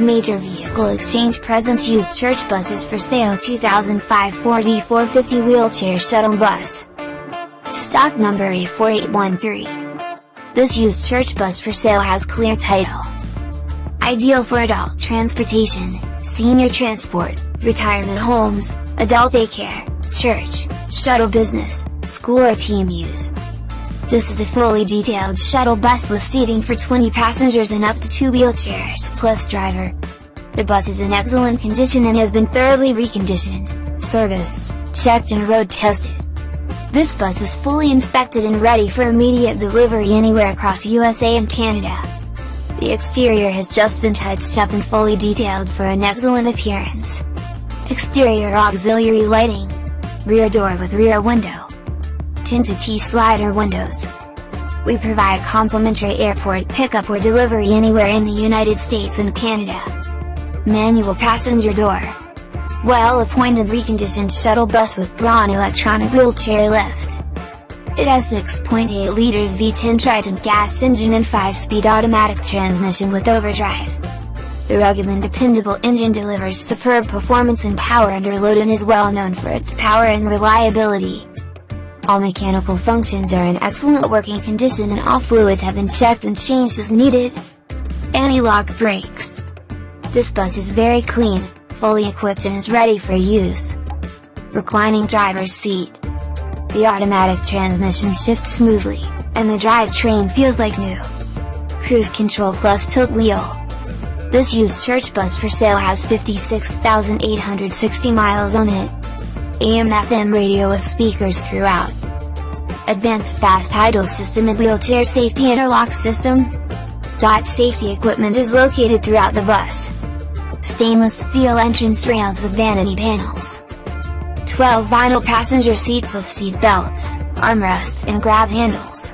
Major Vehicle Exchange presents used church buses for sale 2005 Ford E450 wheelchair shuttle bus. Stock number A4813. This used church bus for sale has clear title. Ideal for adult transportation, senior transport, retirement homes, adult daycare, church, shuttle business, school or team use. This is a fully detailed shuttle bus with seating for 20 passengers and up to 2 wheelchairs plus driver. The bus is in excellent condition and has been thoroughly reconditioned, serviced, checked and road tested. This bus is fully inspected and ready for immediate delivery anywhere across USA and Canada. The exterior has just been touched up and fully detailed for an excellent appearance. Exterior auxiliary lighting. Rear door with rear window tinted T-slider windows. We provide complimentary airport pickup or delivery anywhere in the United States and Canada. Manual passenger door. Well-appointed reconditioned shuttle bus with Braun electronic wheelchair lift. It has 6.8 liters V10 Triton gas engine and 5-speed automatic transmission with overdrive. The rugged and dependable engine delivers superb performance and power under load and is well known for its power and reliability. All mechanical functions are in excellent working condition and all fluids have been checked and changed as needed. Anti-lock brakes. This bus is very clean, fully equipped and is ready for use. Reclining driver's seat. The automatic transmission shifts smoothly, and the drivetrain feels like new. Cruise control plus tilt wheel. This used church bus for sale has 56,860 miles on it. AM FM radio with speakers throughout. Advanced fast idle system and wheelchair safety interlock system. Dot safety equipment is located throughout the bus. Stainless steel entrance rails with vanity panels. 12 vinyl passenger seats with seat belts, armrests and grab handles.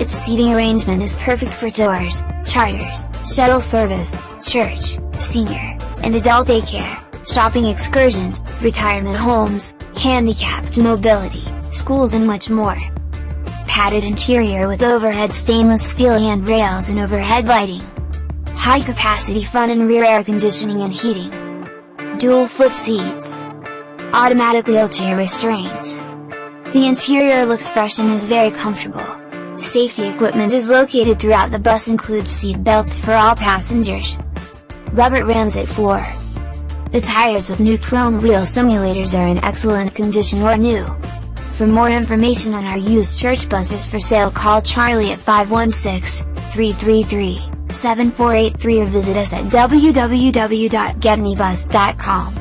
Its seating arrangement is perfect for tours, charters, shuttle service, church, senior, and adult daycare shopping excursions, retirement homes, handicapped mobility, schools and much more. Padded interior with overhead stainless steel handrails and overhead lighting. High capacity front and rear air conditioning and heating. Dual flip seats. Automatic wheelchair restraints. The interior looks fresh and is very comfortable. Safety equipment is located throughout the bus includes seat belts for all passengers. Rubber transit floor. The tires with new chrome wheel simulators are in excellent condition or new. For more information on our used church buses for sale call Charlie at 516-333-7483 or visit us at www.getanybus.com.